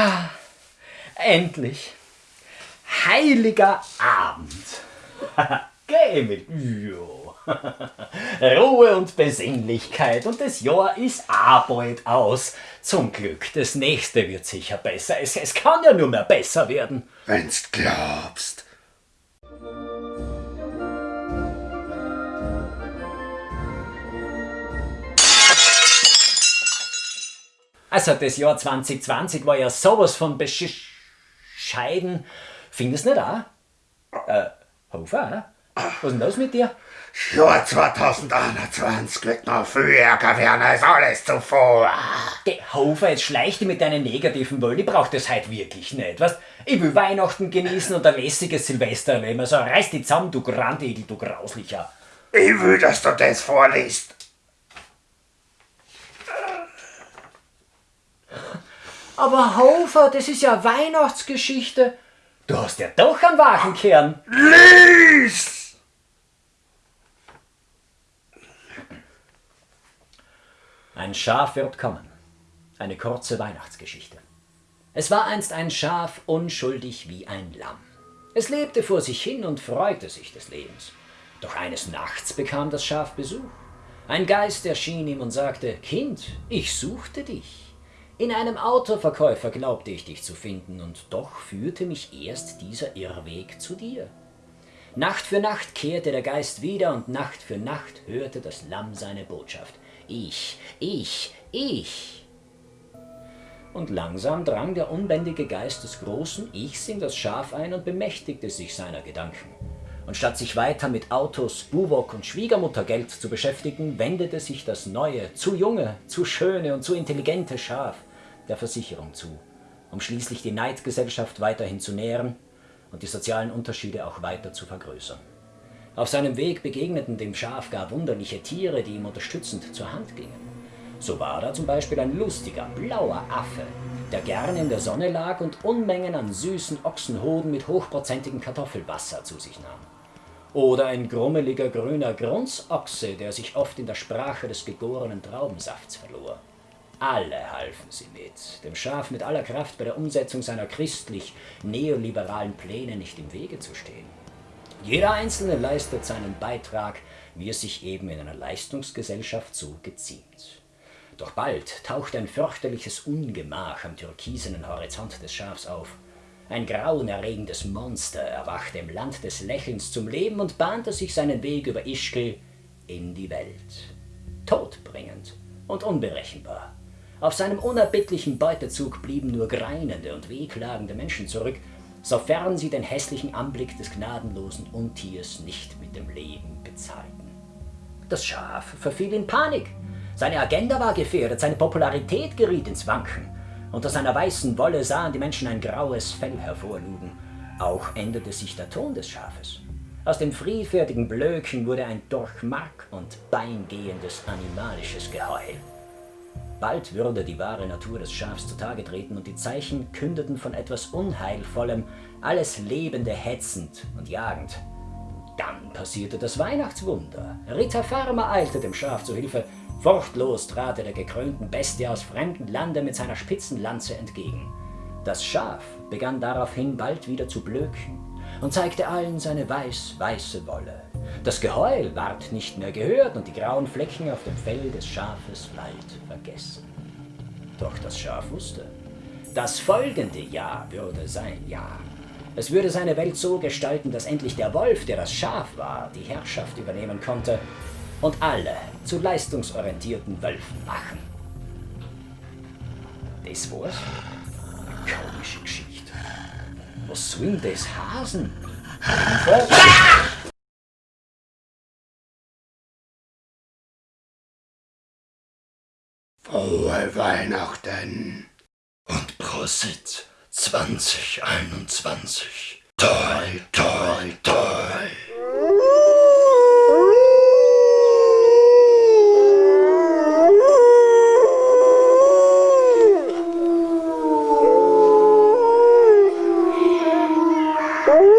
Ah, endlich. Heiliger Abend. Geh mit. Ruhe und Besinnlichkeit und das Jahr ist bald aus. Zum Glück, das nächste wird sicher besser. Es, es kann ja nur mehr besser werden. Wenn's glaubst. Also das Jahr 2020 war ja sowas von bescheiden. Findest du nicht auch? Äh, Hofer, was ist denn los mit dir? Jahr 2021 wird noch viel ärger werden als alles zuvor. Geh, Hofer, jetzt schleich dich mit deinen negativen Wöllen. Ich brauch das heute wirklich nicht. Weißt? Ich will Weihnachten genießen und ein lässiges Silvester erleben. Also reiß dich zusammen, du Grandegel, du Grauslicher. Ich will, dass du das vorliest. Aber Hofer, das ist ja Weihnachtsgeschichte. Du hast ja doch einen wachen Kern. Lies! Ein Schaf wird kommen. Eine kurze Weihnachtsgeschichte. Es war einst ein Schaf unschuldig wie ein Lamm. Es lebte vor sich hin und freute sich des Lebens. Doch eines Nachts bekam das Schaf Besuch. Ein Geist erschien ihm und sagte, Kind, ich suchte dich. In einem Autoverkäufer glaubte ich dich zu finden, und doch führte mich erst dieser Irrweg zu dir. Nacht für Nacht kehrte der Geist wieder, und Nacht für Nacht hörte das Lamm seine Botschaft. Ich, ich, ich. Und langsam drang der unbändige Geist des großen Ichs in das Schaf ein und bemächtigte sich seiner Gedanken. Und statt sich weiter mit Autos, Buwok und Schwiegermuttergeld zu beschäftigen, wendete sich das neue, zu junge, zu schöne und zu intelligente Schaf der Versicherung zu, um schließlich die Neidgesellschaft weiterhin zu nähren und die sozialen Unterschiede auch weiter zu vergrößern. Auf seinem Weg begegneten dem Schaf gar wunderliche Tiere, die ihm unterstützend zur Hand gingen. So war da zum Beispiel ein lustiger, blauer Affe, der gern in der Sonne lag und Unmengen an süßen Ochsenhoden mit hochprozentigem Kartoffelwasser zu sich nahm. Oder ein grummeliger grüner Grunzochse, der sich oft in der Sprache des gegorenen Traubensafts verlor. Alle halfen sie mit, dem Schaf mit aller Kraft bei der Umsetzung seiner christlich-neoliberalen Pläne nicht im Wege zu stehen. Jeder Einzelne leistet seinen Beitrag, wie es sich eben in einer Leistungsgesellschaft so geziemt. Doch bald taucht ein fürchterliches Ungemach am türkisenen Horizont des Schafs auf. Ein grauenerregendes Monster erwachte im Land des Lächelns zum Leben und bahnte sich seinen Weg über Ischgl in die Welt. Todbringend und unberechenbar. Auf seinem unerbittlichen Beutezug blieben nur greinende und wehklagende Menschen zurück, sofern sie den hässlichen Anblick des gnadenlosen Untiers nicht mit dem Leben bezahlten. Das Schaf verfiel in Panik. Seine Agenda war gefährdet, seine Popularität geriet ins Wanken. Unter seiner weißen Wolle sahen die Menschen ein graues Fell hervorlugen. Auch änderte sich der Ton des Schafes. Aus dem friedfertigen Blöken wurde ein durch Mark und Bein gehendes animalisches Geheul. Bald würde die wahre Natur des Schafs zutage treten und die Zeichen kündeten von etwas Unheilvollem, alles Lebende hetzend und jagend. Dann passierte das Weihnachtswunder. Ritter Farmer eilte dem Schaf zu Hilfe. Furchtlos trat er der gekrönten Bestie aus fremdem Lande mit seiner spitzen Lanze entgegen. Das Schaf begann daraufhin bald wieder zu blöken und zeigte allen seine weiß-weiße Wolle. Das Geheul ward nicht mehr gehört und die grauen Flecken auf dem Fell des Schafes bald vergessen. Doch das Schaf wusste, das folgende Jahr würde sein Jahr. Es würde seine Welt so gestalten, dass endlich der Wolf, der das Schaf war, die Herrschaft übernehmen konnte und alle zu leistungsorientierten Wölfen machen. Das war's. Komische Geschichte. Was denn das Hasen? Frohe Weihnachten und Prosit 2021. Toi, toi, toi. Woo!